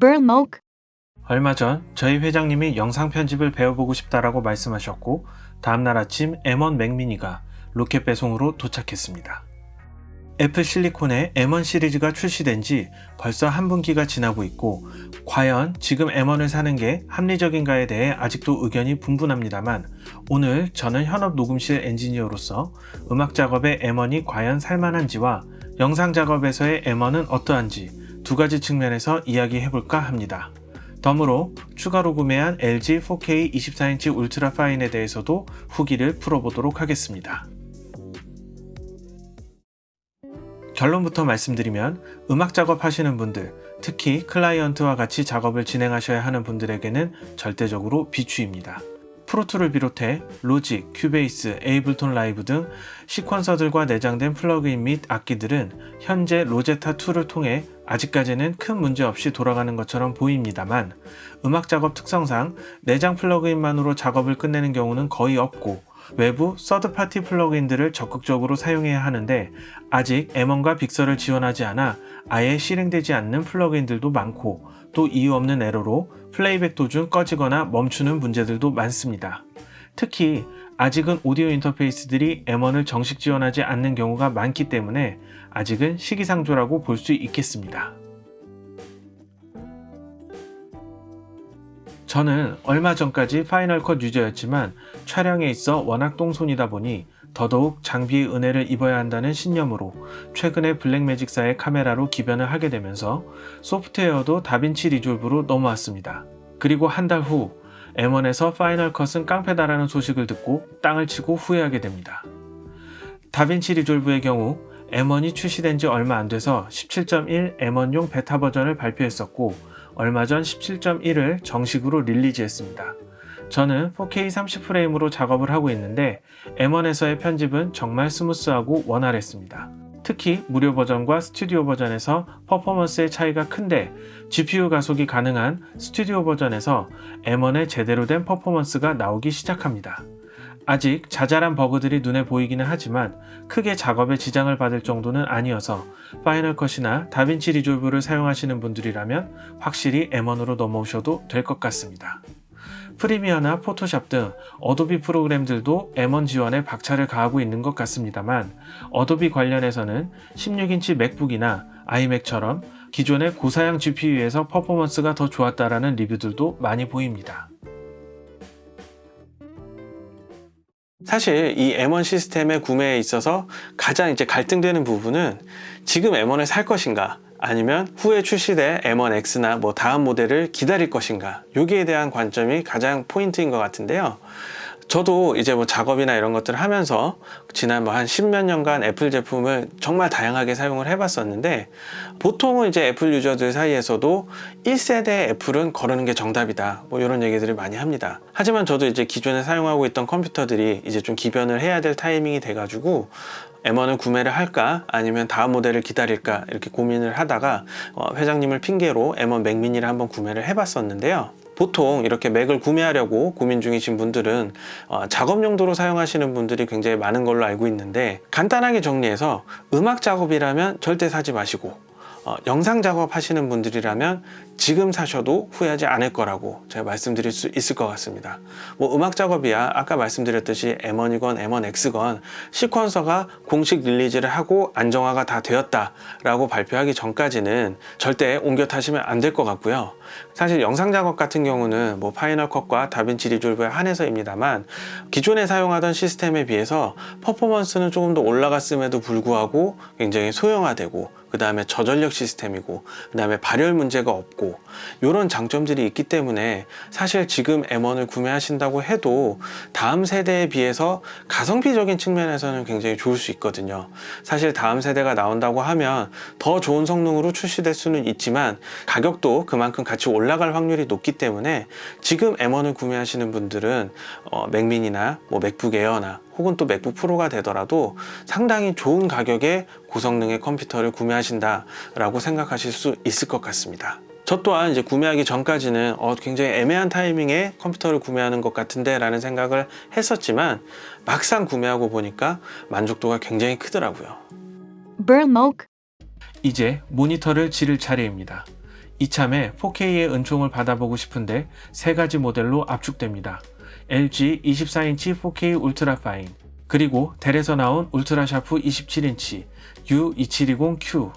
Burmok, 얼마 전 저희 회장님이 영상 편집을 배워보고 싶다라고 말씀하셨고 다음날 아침 M1 Mac mini가 로켓 배송으로 도착했습니다. Apple Silicon의 M1 시리즈가 출시된 지 벌써 한 분기가 지나고 있고 과연 지금 M1을 사는 게 합리적인가에 대해 아직도 의견이 분분합니다만 오늘 저는 현업 녹음실 엔지니어로서 음악 작업에 M1이 과연 살만한지와 영상 작업에서의 M1은 어떠한지 두 가지 측면에서 이야기해볼까 합니다. 덤으로 추가로 구매한 LG 4K 24인치 UltraFine에 대해서도 후기를 풀어보도록 하겠습니다. 결론부터 말씀드리면 음악 작업 하시는 분들, 특히 클라이언트와 같이 작업을 진행하셔야 하는 분들에게는 절대적으로 비추입니다. Pro Tools를 비롯해 Logic, Cubase, Ableton Live 등 sequencer들과 내장된 플러그인 및 악기들은 현재 로제타 2를 통해 아직까지는 큰 문제 없이 돌아가는 것처럼 보입니다만 음악 작업 특성상 내장 플러그인만으로 작업을 끝내는 경우는 거의 없고 외부 third-party 플러그인들을 적극적으로 사용해야 하는데 아직 M1과 Big Sur를 지원하지 않아 아예 실행되지 않는 플러그인들도 많고 또 이유 없는 에러로 playback 도중 꺼지거나 멈추는 문제들도 많습니다. 특히 아직은 오디오 인터페이스들이 M1을 정식 지원하지 않는 경우가 많기 때문에 아직은 시기상조라고 볼 수 있겠습니다. 저는 얼마 전까지 Final Cut user였지만 촬영에 있어 워낙 똥손이다 보니 더더욱 장비의 은혜를 입어야 한다는 신념으로 최근에 Blackmagic사의 카메라로 기변을 하게 되면서 소프트웨어도 DaVinci Resolve로 넘어왔습니다. 그리고 한 달 후 M1에서 Final Cut은 깡패다라는 소식을 듣고 땅을 치고 후회하게 됩니다. DaVinci Resolve의 경우 M1이 출시된 지 얼마 안 돼서 17.1 M1용 베타 버전을 발표했었고 얼마 전 17.1을 정식으로 release했습니다. 저는 4K 30프레임으로 작업을 하고 있는데 M1에서의 편집은 정말 smooth하고 원활했습니다. 특히 무료 버전과 스튜디오 버전에서 퍼포먼스의 차이가 큰데 GPU 가속이 가능한 스튜디오 버전에서 M1의 제대로 된 퍼포먼스가 나오기 시작합니다. 아직 자잘한 버그들이 눈에 보이기는 하지만 크게 작업에 지장을 받을 정도는 아니어서 Final Cut이나 DaVinci Resolve를 사용하시는 분들이라면 확실히 M1으로 넘어오셔도 될 것 같습니다. Premiere나 Photoshop 등 Adobe 프로그램들도 M1 지원에 박차를 가하고 있는 것 같습니다만 Adobe 관련해서는 16인치 MacBook이나 iMac처럼 기존의 고사양 GPU에서 퍼포먼스가 더 좋았다라는 리뷰들도 많이 보입니다. 사실 이 M1 시스템의 구매에 있어서 가장 이제 갈등되는 부분은 지금 M1을 살 것인가 아니면 후에 출시될 M1X나 뭐 다음 모델을 기다릴 것인가? 여기에 대한 관점이 가장 포인트인 것 같은데요 저도 이제 뭐 작업이나 이런 것들을 하면서 지난 뭐 한 십몇 년간 애플 제품을 정말 다양하게 사용을 해봤었는데 보통은 이제 애플 유저들 사이에서도 1세대 애플은 거르는 게 정답이다. 뭐 이런 얘기들을 많이 합니다. 하지만 저도 이제 기존에 사용하고 있던 컴퓨터들이 이제 좀 기변을 해야 될 타이밍이 돼 가지고 M1을 구매를 할까? 아니면 다음 모델을 기다릴까? 이렇게 고민을 하다가 어, 회장님을 핑계로 M1 맥미니를 한번 구매를 해봤었는데요 보통 이렇게 맥을 구매하려고 고민 중이신 분들은 어, 작업 용도로 사용하시는 분들이 굉장히 많은 걸로 알고 있는데 간단하게 정리해서 음악 작업이라면 절대 사지 마시고 어, 영상 작업 하시는 분들이라면 지금 사셔도 후회하지 않을 거라고 제가 말씀드릴 수 있을 것 같습니다. 뭐 음악 작업이야. 아까 말씀드렸듯이 M1이건 M1X건 시퀀서가 공식 release를 하고 안정화가 다 되었다 라고 발표하기 전까지는 절대 옮겨 타시면 안 될 것 같고요. 사실 영상 작업 같은 경우는 뭐 파이널 컷과 다빈치 리졸브에 한해서입니다만 기존에 사용하던 시스템에 비해서 퍼포먼스는 조금 더 올라갔음에도 불구하고 굉장히 소형화되고 그 다음에 저전력 시스템이고 그 다음에 발열 문제가 없고 이런 장점들이 있기 때문에 사실 지금 M1을 구매하신다고 해도 다음 세대에 비해서 가성비적인 측면에서는 굉장히 좋을 수 있거든요. 사실 다음 세대가 나온다고 하면 더 좋은 성능으로 출시될 수는 있지만 가격도 그만큼 같이 올라갈 확률이 높기 때문에 지금 M1을 구매하시는 분들은 어, 맥민이나 뭐 맥북 에어나 혹은 또 맥북 프로가 되더라도 상당히 좋은 가격의 고성능의 컴퓨터를 구매하신다 라고 생각하실 수 있을 것 같습니다. 저 또한 이제 구매하기 전까지는 어, 굉장히 애매한 타이밍에 컴퓨터를 구매하는 것 같은데 라는 생각을 했었지만 막상 구매하고 보니까 만족도가 굉장히 크더라고요. Burmok, 이제 모니터를 지를 차례입니다. 이참에 4K의 은총을 받아보고 싶은데 세 가지 모델로 압축됩니다. LG 24인치 4K 울트라 파인, 그리고 델에서 나온 울트라 샤프 27인치 U2720Q,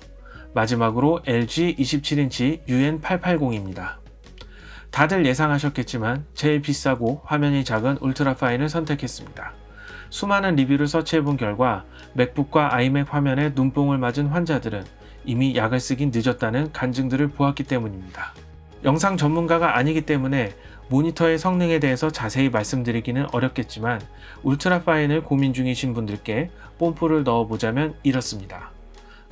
마지막으로 LG 27인치 UN880입니다. 다들 예상하셨겠지만 제일 비싸고 화면이 작은 울트라 파인을 선택했습니다. 수많은 리뷰를 search해본 결과 맥북과 아이맥 화면에 눈뽕을 맞은 환자들은 이미 약을 쓰긴 늦었다는 간증들을 보았기 때문입니다. 영상 전문가가 아니기 때문에 모니터의 성능에 대해서 자세히 말씀드리기는 어렵겠지만 울트라 파인을 고민 중이신 분들께 뽐뿌를 넣어보자면 이렇습니다.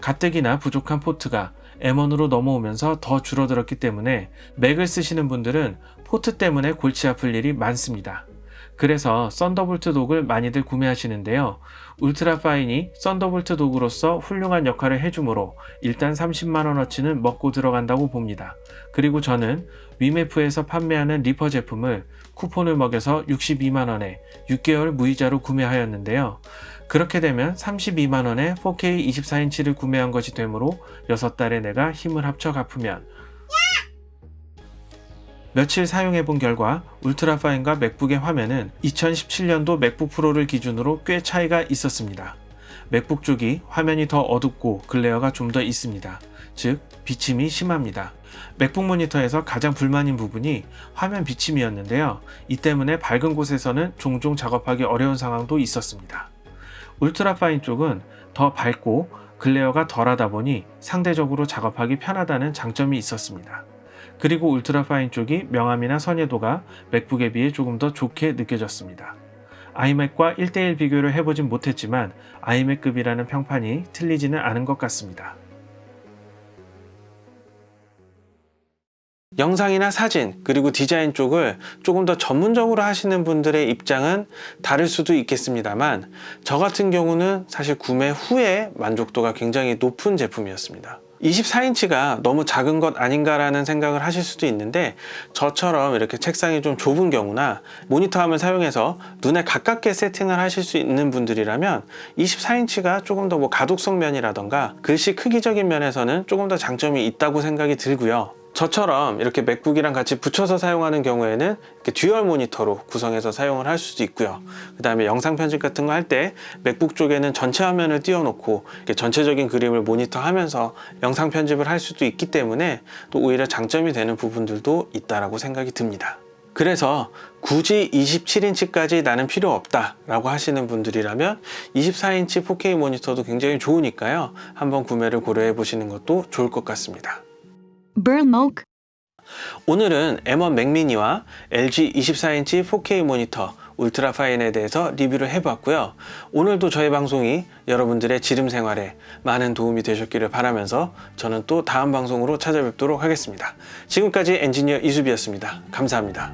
가뜩이나 부족한 포트가 M1으로 넘어오면서 더 줄어들었기 때문에 맥을 쓰시는 분들은 포트 때문에 골치 아플 일이 많습니다. 그래서 썬더볼트 dock을 많이들 구매하시는데요. 울트라 파인이 썬더볼트 dock으로서 훌륭한 역할을 해주므로 일단 30만원어치는 먹고 들어간다고 봅니다. 그리고 저는 위메프에서 판매하는 리퍼 제품을 쿠폰을 먹여서 62만원에 6개월 무이자로 구매하였는데요. 그렇게 되면 32만원에 4K 24인치를 구매한 것이 되므로 6달의 내가 힘을 합쳐 갚으면 며칠 사용해 본 결과 울트라 파인과 맥북의 화면은 2017년도 맥북 프로를 기준으로 꽤 차이가 있었습니다. 맥북 쪽이 화면이 더 어둡고 glare가 좀 더 있습니다. 즉 비침이 심합니다. 맥북 모니터에서 가장 불만인 부분이 화면 비침이었는데요. 이 때문에 밝은 곳에서는 종종 작업하기 어려운 상황도 있었습니다. 울트라 파인 쪽은 더 밝고 glare가 덜하다 보니 상대적으로 작업하기 편하다는 장점이 있었습니다. 그리고 울트라 파인 쪽이 명암이나 선예도가 맥북에 비해 조금 더 좋게 느껴졌습니다. 아이맥과 1대1 비교를 해보진 못했지만 아이맥급이라는 평판이 틀리지는 않은 것 같습니다. 영상이나 사진 그리고 디자인 쪽을 조금 더 전문적으로 하시는 분들의 입장은 다를 수도 있겠습니다만 저 같은 경우는 사실 구매 후에 만족도가 굉장히 높은 제품이었습니다 24인치가 너무 작은 것 아닌가라는 생각을 하실 수도 있는데 저처럼 이렇게 책상이 좀 좁은 경우나 모니터 화면 사용해서 눈에 가깝게 세팅을 하실 수 있는 분들이라면 24인치가 조금 더 뭐 가독성 면이라던가 글씨 크기적인 면에서는 조금 더 장점이 있다고 생각이 들고요 저처럼 이렇게 맥북이랑 같이 붙여서 사용하는 경우에는 이렇게 dual 모니터로 구성해서 사용을 할 수도 있고요. 그 다음에 영상 편집 같은 거 할 때 맥북 쪽에는 전체 화면을 띄워놓고 전체적인 그림을 모니터 하면서 영상 편집을 할 수도 있기 때문에 또 오히려 장점이 되는 부분들도 있다라고 생각이 듭니다. 그래서 굳이 27인치까지 나는 필요 없다 라고 하시는 분들이라면 24인치 4K 모니터도 굉장히 좋으니까요. 한번 구매를 고려해 보시는 것도 좋을 것 같습니다 Burmok, 오늘은 M1 맥미니와 LG 24인치 4K 모니터 울트라 파인에 대해서 리뷰를 해봤고요. 오늘도 저희 방송이 여러분들의 지름 생활에 많은 도움이 되셨기를 바라면서 저는 또 다음 방송으로 찾아뵙도록 하겠습니다. 지금까지 엔지니어 이수비였습니다. 감사합니다.